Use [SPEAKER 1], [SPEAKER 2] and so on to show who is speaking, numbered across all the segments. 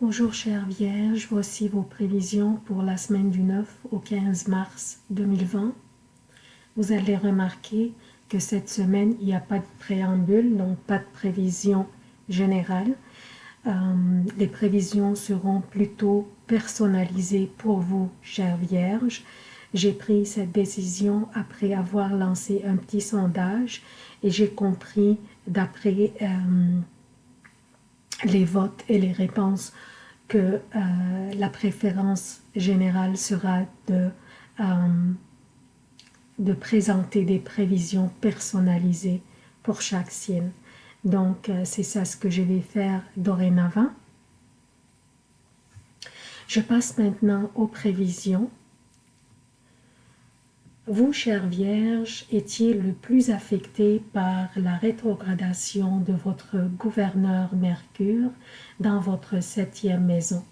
[SPEAKER 1] Bonjour chère Vierge, voici vos prévisions pour la semaine du 9 au 15 mars 2020. Vous allez remarquer que cette semaine, il n'y a pas de préambule, donc pas de prévision générale. Euh, les prévisions seront plutôt personnalisées pour vous, chère Vierge. J'ai pris cette décision après avoir lancé un petit sondage et j'ai compris d'après euh, les votes et les réponses que euh, la préférence générale sera de, euh, de présenter des prévisions personnalisées pour chaque signe. Donc, euh, c'est ça ce que je vais faire dorénavant. Je passe maintenant aux prévisions vous, chère Vierge, étiez le plus affecté par la rétrogradation de votre gouverneur Mercure dans votre septième maison.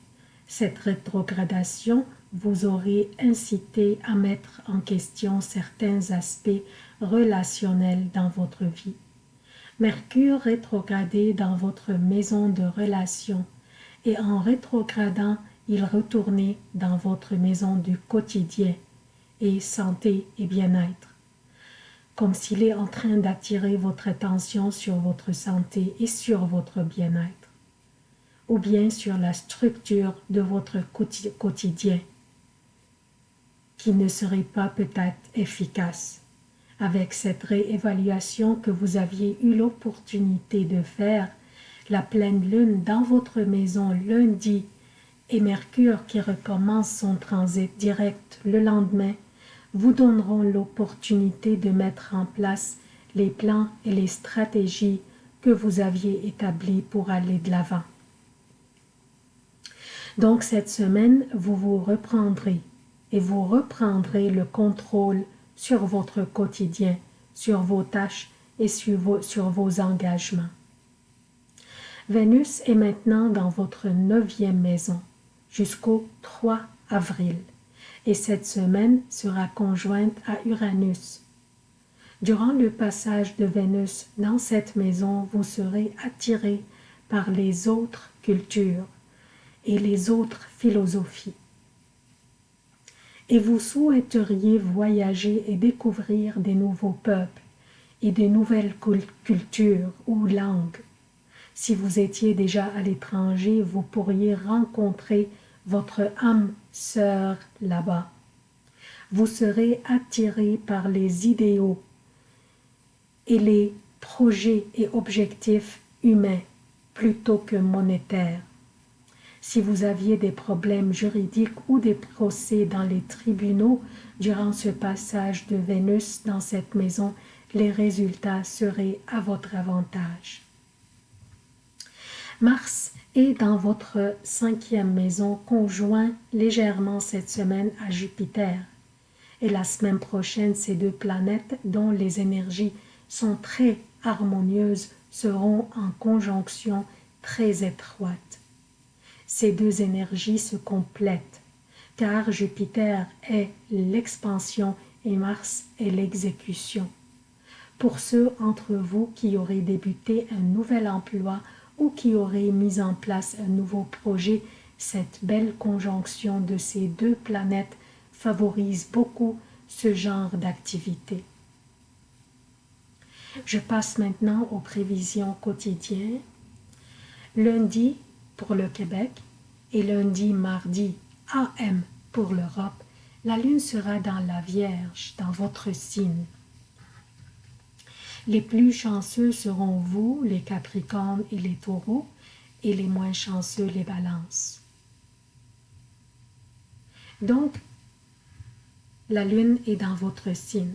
[SPEAKER 1] Cette rétrogradation vous aurait incité à mettre en question certains aspects relationnels dans votre vie. Mercure rétrogradé dans votre maison de relations et en rétrogradant, il retournait dans votre maison du quotidien et santé et bien-être, comme s'il est en train d'attirer votre attention sur votre santé et sur votre bien-être, ou bien sur la structure de votre quotidien, qui ne serait pas peut-être efficace. Avec cette réévaluation que vous aviez eu l'opportunité de faire, la pleine lune dans votre maison lundi et Mercure qui recommence son transit direct le lendemain vous donneront l'opportunité de mettre en place les plans et les stratégies que vous aviez établis pour aller de l'avant. Donc cette semaine, vous vous reprendrez et vous reprendrez le contrôle sur votre quotidien, sur vos tâches et sur vos, sur vos engagements. Vénus est maintenant dans votre neuvième maison jusqu'au 3 avril et cette semaine sera conjointe à Uranus. Durant le passage de Vénus dans cette maison, vous serez attiré par les autres cultures et les autres philosophies. Et vous souhaiteriez voyager et découvrir des nouveaux peuples et des nouvelles cultures ou langues. Si vous étiez déjà à l'étranger, vous pourriez rencontrer votre âme sœur là-bas. Vous serez attiré par les idéaux et les projets et objectifs humains plutôt que monétaires. Si vous aviez des problèmes juridiques ou des procès dans les tribunaux durant ce passage de Vénus dans cette maison, les résultats seraient à votre avantage. Mars et dans votre cinquième maison conjoint légèrement cette semaine à Jupiter. Et la semaine prochaine, ces deux planètes dont les énergies sont très harmonieuses seront en conjonction très étroite. Ces deux énergies se complètent, car Jupiter est l'expansion et Mars est l'exécution. Pour ceux entre vous qui auraient débuté un nouvel emploi ou qui aurait mis en place un nouveau projet, cette belle conjonction de ces deux planètes favorise beaucoup ce genre d'activité. Je passe maintenant aux prévisions quotidiennes. Lundi pour le Québec et lundi, mardi, AM pour l'Europe, la Lune sera dans la Vierge, dans votre signe. Les plus chanceux seront vous, les Capricornes et les Taureaux, et les moins chanceux, les Balances. Donc, la Lune est dans votre signe.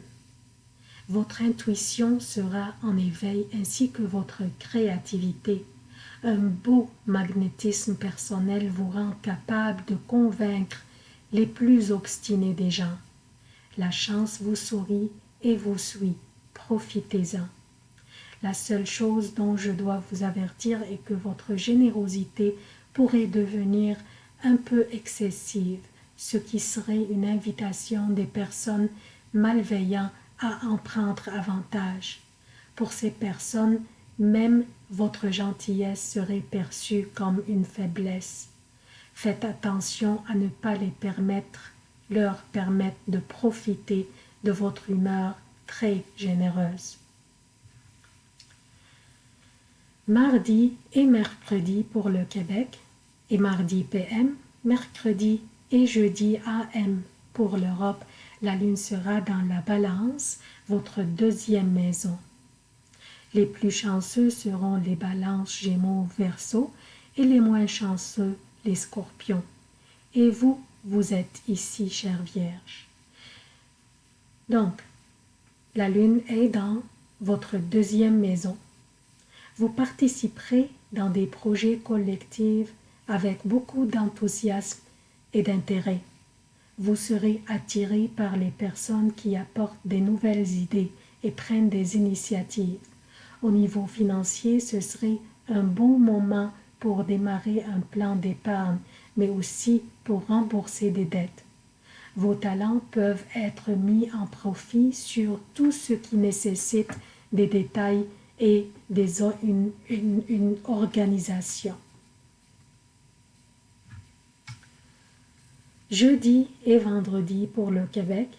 [SPEAKER 1] Votre intuition sera en éveil ainsi que votre créativité. Un beau magnétisme personnel vous rend capable de convaincre les plus obstinés des gens. La chance vous sourit et vous suit profitez-en. La seule chose dont je dois vous avertir est que votre générosité pourrait devenir un peu excessive, ce qui serait une invitation des personnes malveillantes à en prendre avantage. Pour ces personnes, même votre gentillesse serait perçue comme une faiblesse. Faites attention à ne pas les permettre, leur permettre de profiter de votre humeur très généreuse. Mardi et mercredi pour le Québec et mardi PM, mercredi et jeudi AM pour l'Europe. La lune sera dans la balance, votre deuxième maison. Les plus chanceux seront les balances Gémeaux Verseau et les moins chanceux les Scorpions. Et vous, vous êtes ici, chère Vierge. Donc, la lune est dans votre deuxième maison. Vous participerez dans des projets collectifs avec beaucoup d'enthousiasme et d'intérêt. Vous serez attiré par les personnes qui apportent des nouvelles idées et prennent des initiatives. Au niveau financier, ce serait un bon moment pour démarrer un plan d'épargne, mais aussi pour rembourser des dettes. Vos talents peuvent être mis en profit sur tout ce qui nécessite des détails et une organisation. Jeudi et vendredi pour le Québec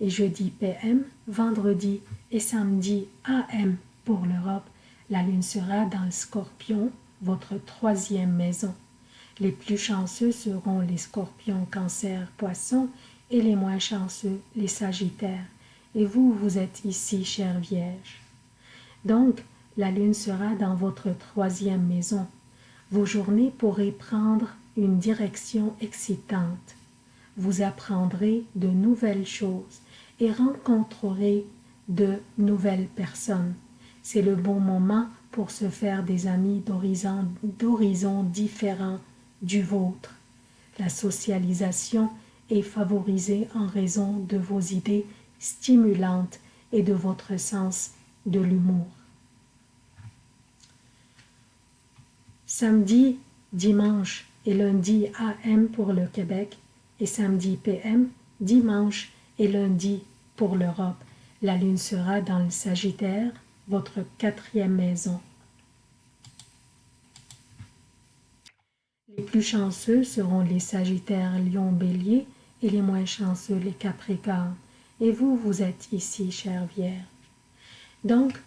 [SPEAKER 1] et jeudi PM, vendredi et samedi AM pour l'Europe. La lune sera dans le scorpion, votre troisième maison. Les plus chanceux seront les scorpions, cancer, poissons et les moins chanceux, les sagittaires. Et vous, vous êtes ici, chère Vierge. Donc, la lune sera dans votre troisième maison. Vos journées pourraient prendre une direction excitante. Vous apprendrez de nouvelles choses et rencontrerez de nouvelles personnes. C'est le bon moment pour se faire des amis d'horizons différents du vôtre. La socialisation est favorisée en raison de vos idées stimulantes et de votre sens de l'humour. Samedi, dimanche et lundi AM pour le Québec et samedi PM, dimanche et lundi pour l'Europe. La lune sera dans le Sagittaire, votre quatrième maison. Les plus chanceux seront les Sagittaires, Lion, Bélier et les moins chanceux les Capricornes. Et vous, vous êtes ici, chère Vierge. Donc,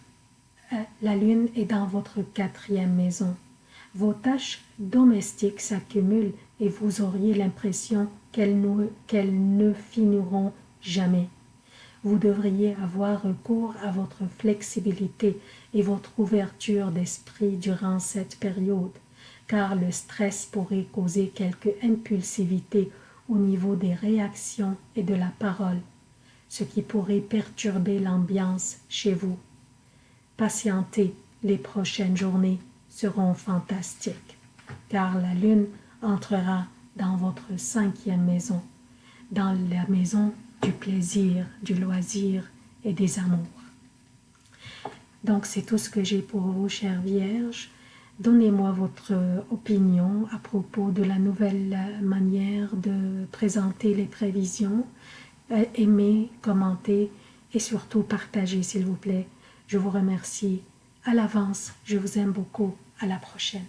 [SPEAKER 1] euh, la lune est dans votre quatrième maison. Vos tâches domestiques s'accumulent et vous auriez l'impression qu'elles ne finiront jamais. Vous devriez avoir recours à votre flexibilité et votre ouverture d'esprit durant cette période car le stress pourrait causer quelque impulsivité au niveau des réactions et de la parole, ce qui pourrait perturber l'ambiance chez vous. Patientez, les prochaines journées seront fantastiques, car la lune entrera dans votre cinquième maison, dans la maison du plaisir, du loisir et des amours. Donc c'est tout ce que j'ai pour vous, chère Vierge. Donnez-moi votre opinion à propos de la nouvelle manière de présenter les prévisions. Euh, aimez, commentez et surtout partagez s'il vous plaît. Je vous remercie à l'avance. Je vous aime beaucoup. À la prochaine.